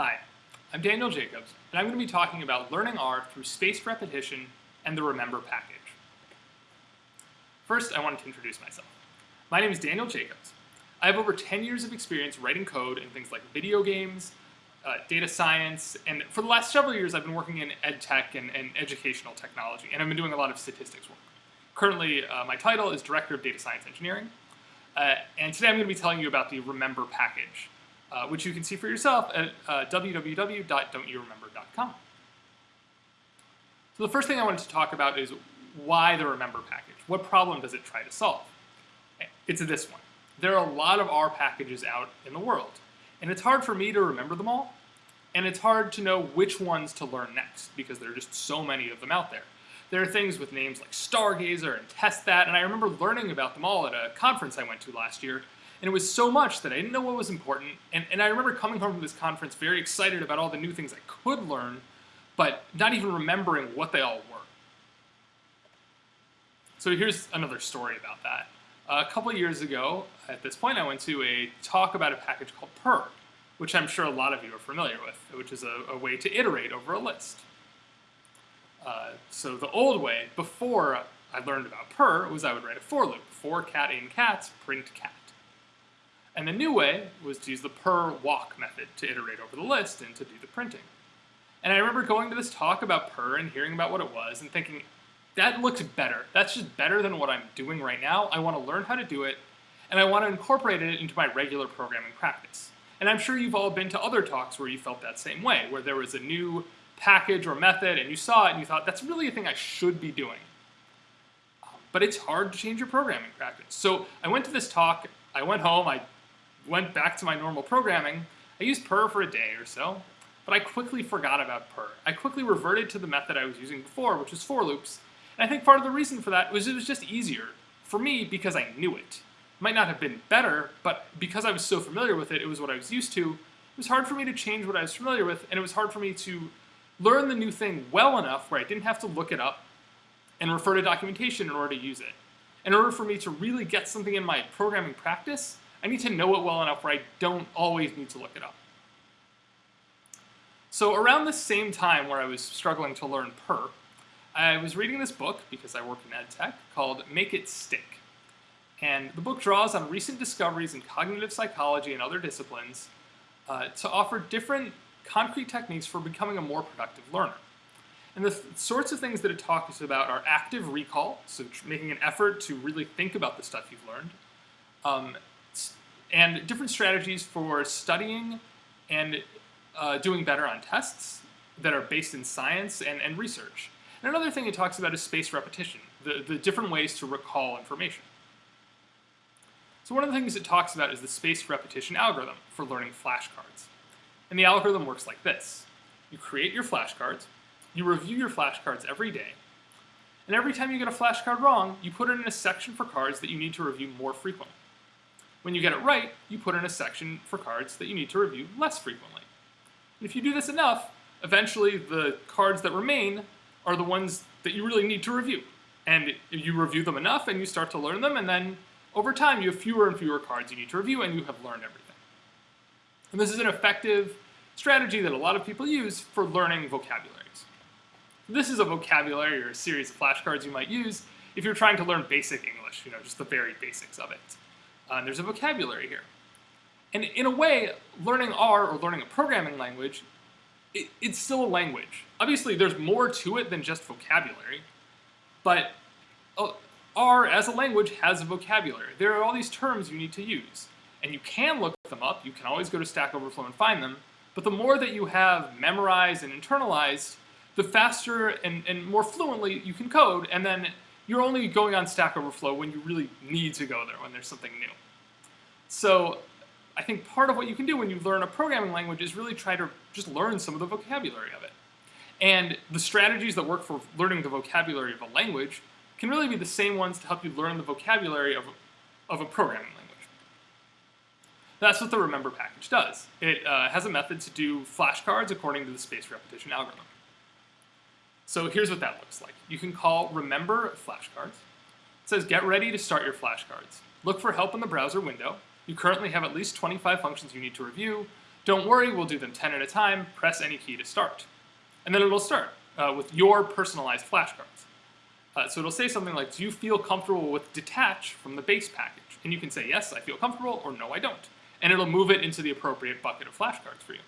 Hi, I'm Daniel Jacobs, and I'm going to be talking about learning R through spaced repetition and the Remember package. First, I wanted to introduce myself. My name is Daniel Jacobs. I have over 10 years of experience writing code in things like video games, uh, data science, and for the last several years I've been working in ed tech and, and educational technology, and I've been doing a lot of statistics work. Currently, uh, my title is Director of Data Science Engineering, uh, and today I'm going to be telling you about the Remember package, uh, which you can see for yourself at uh, www.don'tyouremember.com. So the first thing I wanted to talk about is why the Remember package. What problem does it try to solve? It's this one. There are a lot of R packages out in the world, and it's hard for me to remember them all, and it's hard to know which ones to learn next because there are just so many of them out there. There are things with names like Stargazer and testthat, and I remember learning about them all at a conference I went to last year, and it was so much that I didn't know what was important, and, and I remember coming home from this conference very excited about all the new things I could learn, but not even remembering what they all were. So here's another story about that. a couple years ago, at this point, I went to a talk about a package called purrr, which I'm sure a lot of you are familiar with, which is a, a way to iterate over a list. Uh, so the old way, before I learned about purrr, was I would write a for loop. For cat in cats, print cat. And the new way was to use the purrr walk method to iterate over the list and to do the printing. And I remember going to this talk about purrr and hearing about what it was and thinking, that looks better. That's just better than what I'm doing right now. I want to learn how to do it, and I want to incorporate it into my regular programming practice. And I'm sure you've all been to other talks where you felt that same way, where there was a new package or method and you saw it and you thought, that's really a thing I should be doing. But it's hard to change your programming practice. So I went to this talk, I went home, I went back to my normal programming. I used purrr for a day or so, but I quickly forgot about purrr. I quickly reverted to the method I was using before, which was for loops. And I think part of the reason for that was it was just easier for me because I knew it. it might not have been better, but because I was so familiar with it, it was what I was used to. It was hard for me to change what I was familiar with, and it was hard for me to learn the new thing well enough where I didn't have to look it up and refer to documentation in order to use it. In order for me to really get something in my programming practice, I need to know it well enough where I don't always need to look it up. So around the same time where I was struggling to learn purrr, I was reading this book, because I work in ed tech, called Make It Stick. And the book draws on recent discoveries in cognitive psychology and other disciplines uh, to offer different concrete techniques for becoming a more productive learner. And the sorts of things that it talks about are active recall, so making an effort to really think about the stuff you've learned, um, and different strategies for studying and uh, doing better on tests that are based in science and, and research. And another thing it talks about is spaced repetition, the, the different ways to recall information. So one of the things it talks about is the spaced repetition algorithm for learning flashcards. And the algorithm works like this. You create your flashcards, you review your flashcards every day, and every time you get a flashcard wrong, you put it in a section for cards that you need to review more frequently. When you get it right, you put in a section for cards that you need to review less frequently. And if you do this enough, eventually the cards that remain are the ones that you really need to review. And you review them enough and you start to learn them, and then over time you have fewer and fewer cards you need to review and you have learned everything. And this is an effective strategy that a lot of people use for learning vocabularies. This is a vocabulary or a series of flashcards you might use if you're trying to learn basic English, you know, just the very basics of it. Uh, and there's a vocabulary here. And in a way, learning R or learning a programming language, it, it's still a language. Obviously, there's more to it than just vocabulary, but uh, R as a language has a vocabulary. There are all these terms you need to use and you can look them up. You can always go to Stack Overflow and find them. But the more that you have memorized and internalized, the faster and, and more fluently you can code, and then you're only going on Stack Overflow when you really need to go there, when there's something new. So I think part of what you can do when you learn a programming language is really try to just learn some of the vocabulary of it. And the strategies that work for learning the vocabulary of a language can really be the same ones to help you learn the vocabulary of a, of a programming language. That's what the remember package does. It uh, has a method to do flashcards according to the space repetition algorithm. So here's what that looks like. You can call remember flashcards. It says get ready to start your flashcards. Look for help in the browser window. You currently have at least 25 functions you need to review. Don't worry, we'll do them 10 at a time. Press any key to start. And then it'll start uh, with your personalized flashcards. Uh, so it'll say something like, do you feel comfortable with detach from the base package? And you can say, yes, I feel comfortable, or no, I don't. And it'll move it into the appropriate bucket of flashcards for you.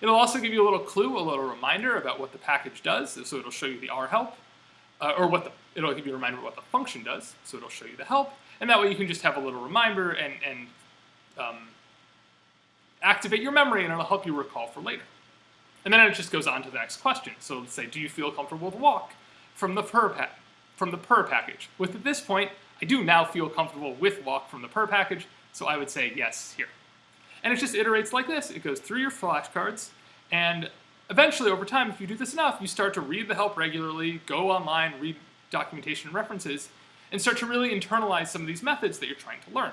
It'll also give you a little clue, a little reminder about what the package does. So it'll show you the R help, uh, or what the, it'll give you a reminder what the function does. So it'll show you the help, and that way you can just have a little reminder and, and um, activate your memory, and it'll help you recall for later. And then it just goes on to the next question. So let's say, do you feel comfortable with walk from the purrr from the purrr package? With at this point, I do now feel comfortable with walk from the purrr package, so I would say yes here. And it just iterates like this. It goes through your flashcards, and eventually, over time, if you do this enough, you start to read the help regularly, go online, read documentation and references, and start to really internalize some of these methods that you're trying to learn.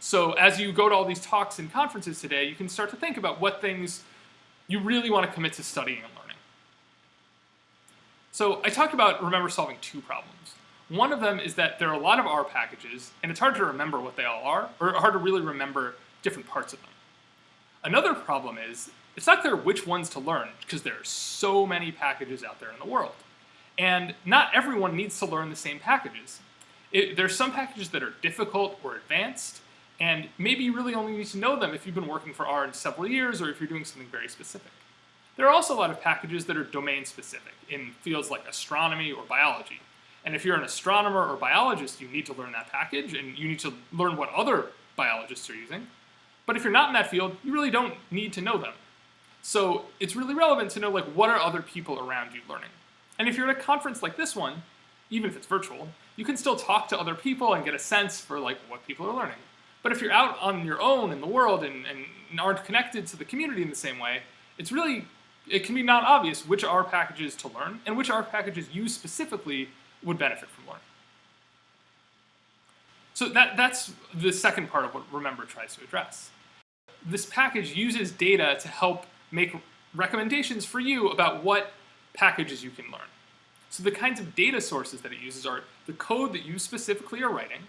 So as you go to all these talks and conferences today, you can start to think about what things you really want to commit to studying and learning. So I talked about remember solving two problems. One of them is that there are a lot of R packages, and it's hard to remember what they all are, or hard to really remember different parts of them. Another problem is, it's not clear which ones to learn, because there are so many packages out there in the world. And not everyone needs to learn the same packages. It, there's some packages that are difficult or advanced, and maybe you really only need to know them if you've been working for R in several years or if you're doing something very specific. There are also a lot of packages that are domain specific in fields like astronomy or biology. And if you're an astronomer or biologist, you need to learn that package and you need to learn what other biologists are using. But if you're not in that field, you really don't need to know them. So it's really relevant to know like what are other people around you learning. And if you're at a conference like this one, even if it's virtual, you can still talk to other people and get a sense for like what people are learning. But if you're out on your own in the world and, and aren't connected to the community in the same way, it's really, it can be not obvious which R packages to learn and which R packages you specifically would benefit from learning. So that, that's the second part of what Remember tries to address. This package uses data to help make recommendations for you about what packages you can learn. So the kinds of data sources that it uses are the code that you specifically are writing,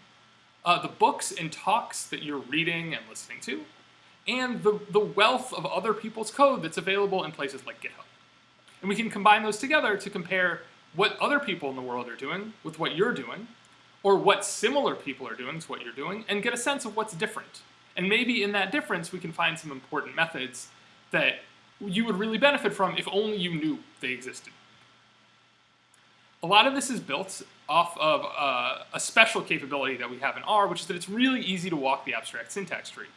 uh, the books and talks that you're reading and listening to, and the, the wealth of other people's code that's available in places like GitHub. And we can combine those together to compare what other people in the world are doing with what you're doing, or what similar people are doing to what you're doing, and get a sense of what's different. And maybe in that difference, we can find some important methods that you would really benefit from if only you knew they existed. A lot of this is built off of uh, a special capability that we have in R, which is that it's really easy to walk the abstract syntax tree,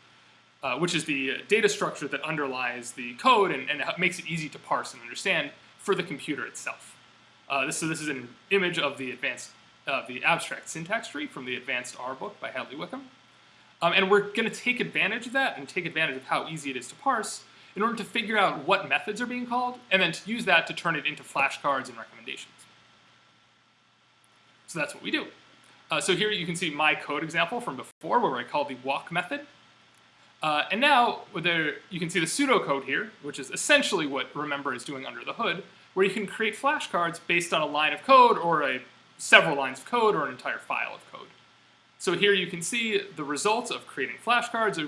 uh, which is the data structure that underlies the code and, and, makes it easy to parse and understand for the computer itself. Uh, this, so this is an image of the advanced, uh, the abstract syntax tree from the Advanced R book by Hadley Wickham. Um, and we're going to take advantage of that and take advantage of how easy it is to parse in order to figure out what methods are being called, and then to use that to turn it into flashcards and recommendations. So that's what we do. Uh, so here you can see my code example from before where I called the walk method. Uh, and now there, you can see the pseudocode here, which is essentially what Remember is doing under the hood, where you can create flashcards based on a line of code or a, several lines of code or an entire file of code. So here you can see the results of creating flashcards.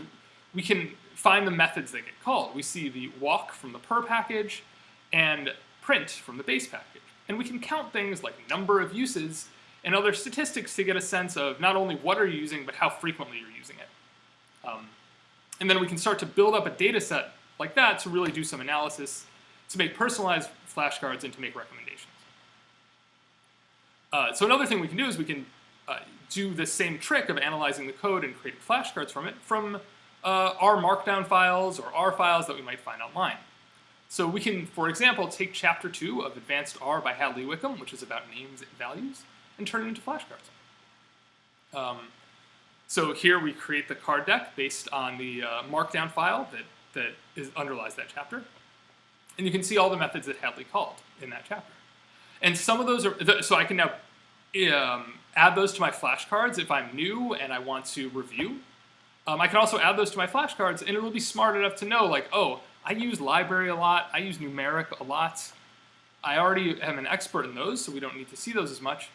We can find the methods that get called. We see the walk from the purrr package and print from the base package. And we can count things like number of uses and other statistics to get a sense of not only what are you using, but how frequently you're using it. Um, and then we can start to build up a data set like that to really do some analysis, to make personalized flashcards and to make recommendations. Uh, so another thing we can do is we can uh, do the same trick of analyzing the code and creating flashcards from it from uh, R markdown files or R files that we might find online. So we can, for example, take chapter two of Advanced R by Hadley Wickham, which is about names and values, and turn it into flashcards. Um, so here we create the card deck based on the uh, markdown file that, that is, underlies that chapter. And you can see all the methods that Hadley called in that chapter. And some of those are, so I can now um, add those to my flashcards if I'm new and I want to review. Um, I can also add those to my flashcards and it'll be smart enough to know like, oh, I use library a lot, I use numeric a lot. I already am an expert in those, so we don't need to see those as much.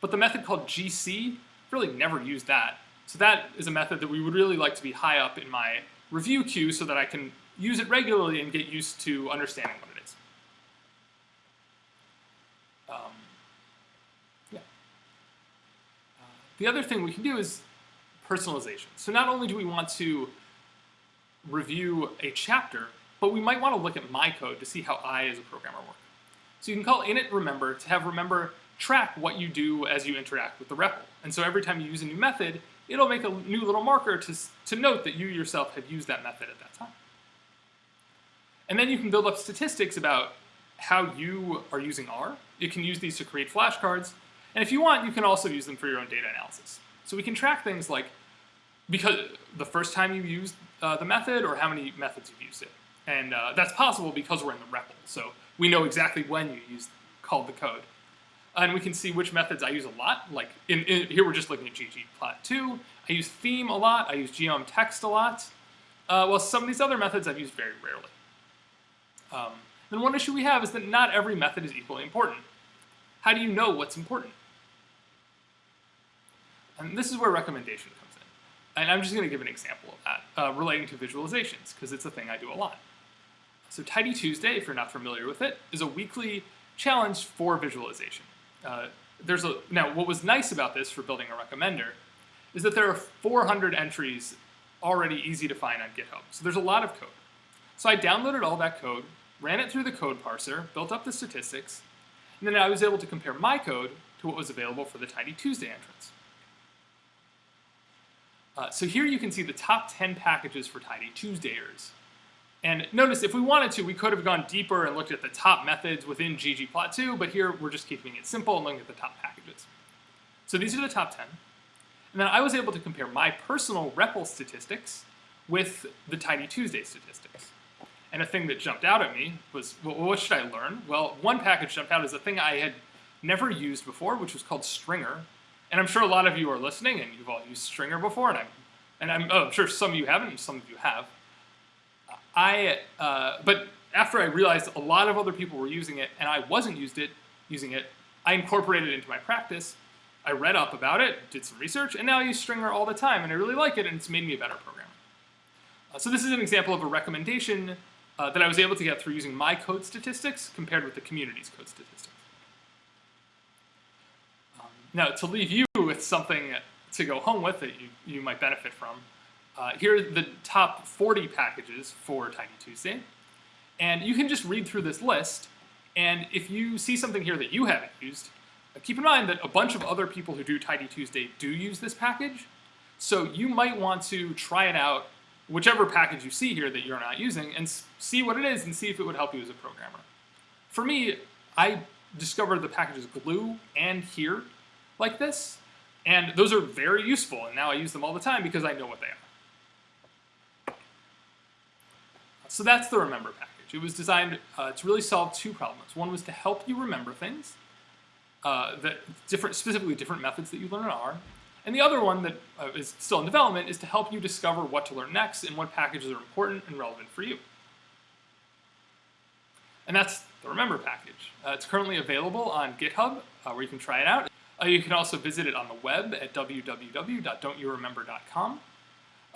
But the method called GC, really never used that. So that is a method that we would really like to be high up in my review queue so that I can use it regularly and get used to understanding what it is. Um, yeah. Uh, the other thing we can do is personalization. So not only do we want to review a chapter, but we might want to look at my code to see how I as a programmer work. So you can call init remember to have remember track what you do as you interact with the REPL. And so every time you use a new method, it'll make a new little marker to, to note that you yourself have used that method at that time. And then you can build up statistics about how you are using R. You can use these to create flashcards. And if you want, you can also use them for your own data analysis. So we can track things like because the first time you used uh, the method or how many methods you've used it. And uh, that's possible because we're in the REPL. So we know exactly when you used called the code. And we can see which methods I use a lot. Like in, in here, we're just looking at ggplot2. I use theme a lot. I use geom text a lot. Uh, well, some of these other methods I've used very rarely. Um, then one issue we have is that not every method is equally important. How do you know what's important? And this is where recommendation comes in. And I'm just going to give an example of that, uh, relating to visualizations, because it's a thing I do a lot. So Tidy Tuesday, if you're not familiar with it, is a weekly challenge for visualization. Uh, there's a Now, what was nice about this for building a recommender is that there are 400 entries already easy to find on GitHub. So there's a lot of code. So I downloaded all that code, ran it through the code parser, built up the statistics, and then I was able to compare my code to what was available for the Tidy Tuesday entrance. Uh, so here you can see the top 10 packages for Tidy Tuesdayers. And notice if we wanted to, we could have gone deeper and looked at the top methods within ggplot2, but here we're just keeping it simple and looking at the top packages. So these are the top 10. And then I was able to compare my personal REPL statistics with the Tidy Tuesday statistics. And a thing that jumped out at me was, well, what should I learn? Well, one package jumped out as a thing I had never used before, which was called stringr. And I'm sure a lot of you are listening and you've all used stringr before, and I'm, and I'm, oh, I'm sure some of you haven't and some of you have. I, uh, but after I realized a lot of other people were using it and I wasn't used it, using it, I incorporated it into my practice. I read up about it, did some research, and now I use stringr all the time, and I really like it, and it's made me a better programmer. Uh, so this is an example of a recommendation uh, that I was able to get through using my code statistics compared with the community's code statistics. Now, to leave you with something to go home with that you, you might benefit from, uh, here are the top 40 packages for Tidy Tuesday. And you can just read through this list, and if you see something here that you haven't used, uh, keep in mind that a bunch of other people who do Tidy Tuesday do use this package, so you might want to try it out, whichever package you see here that you're not using, and see what it is and see if it would help you as a programmer. For me, I discovered the packages glue and here like this, and those are very useful, and now I use them all the time because I know what they are. So that's the Remember package. It was designed uh, to really solve two problems. One was to help you remember things, uh, that different, specifically different methods that you learn in R, and the other one that uh, is still in development is to help you discover what to learn next and what packages are important and relevant for you. And that's the Remember package. Uh, it's currently available on GitHub, uh, where you can try it out. Uh, you can also visit it on the web at www.don'tyouremember.com.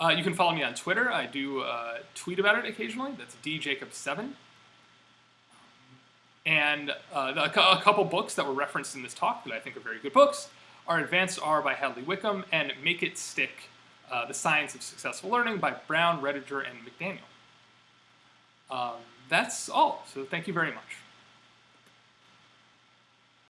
Uh, you can follow me on Twitter. I do uh, tweet about it occasionally. That's djacob7. And uh, a, a, couple books that were referenced in this talk that I think are very good books are Advanced R by Hadley Wickham and Make It Stick, uh, The Science of Successful Learning by Brown, Roediger, and McDaniel. Um, that's all, so thank you very much.